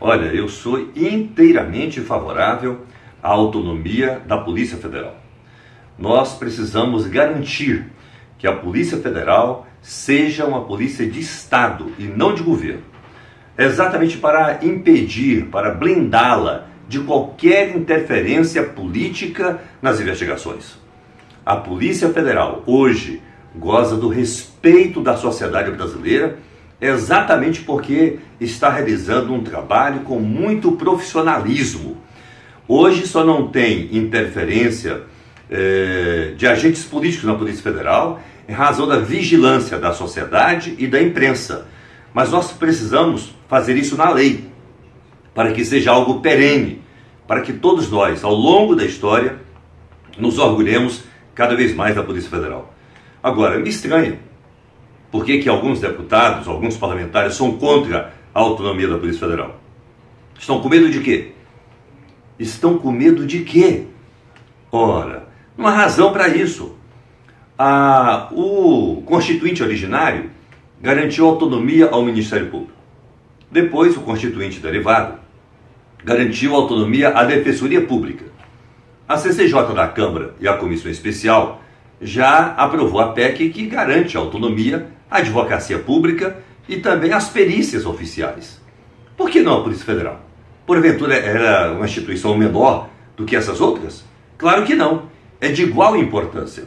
Olha, eu sou inteiramente favorável à autonomia da Polícia Federal. Nós precisamos garantir que a Polícia Federal seja uma polícia de Estado e não de governo. Exatamente para impedir, para blindá-la de qualquer interferência política nas investigações. A Polícia Federal hoje goza do respeito da sociedade brasileira exatamente porque está realizando um trabalho com muito profissionalismo. Hoje só não tem interferência eh, de agentes políticos na Polícia Federal em razão da vigilância da sociedade e da imprensa. Mas nós precisamos fazer isso na lei, para que seja algo perene, para que todos nós, ao longo da história, nos orgulhemos cada vez mais da Polícia Federal. Agora, me estranha por que, que alguns deputados, alguns parlamentares são contra a autonomia da Polícia Federal. Estão com medo de quê? Estão com medo de quê? Ora, há razão para isso. Ah, o constituinte originário garantiu autonomia ao Ministério Público. Depois, o constituinte derivado garantiu autonomia à Defensoria Pública. A CCJ da Câmara e a Comissão Especial já aprovou a PEC que garante a autonomia à advocacia pública e também às perícias oficiais. Por que não a Polícia Federal? Porventura era uma instituição menor do que essas outras? Claro que não. É de igual importância.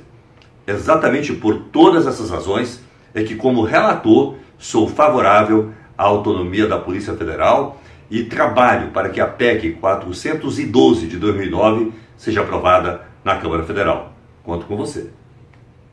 Exatamente por todas essas razões é que, como relator, sou favorável à autonomia da Polícia Federal e trabalho para que a PEC 412 de 2009 seja aprovada na Câmara Federal. Conto com você.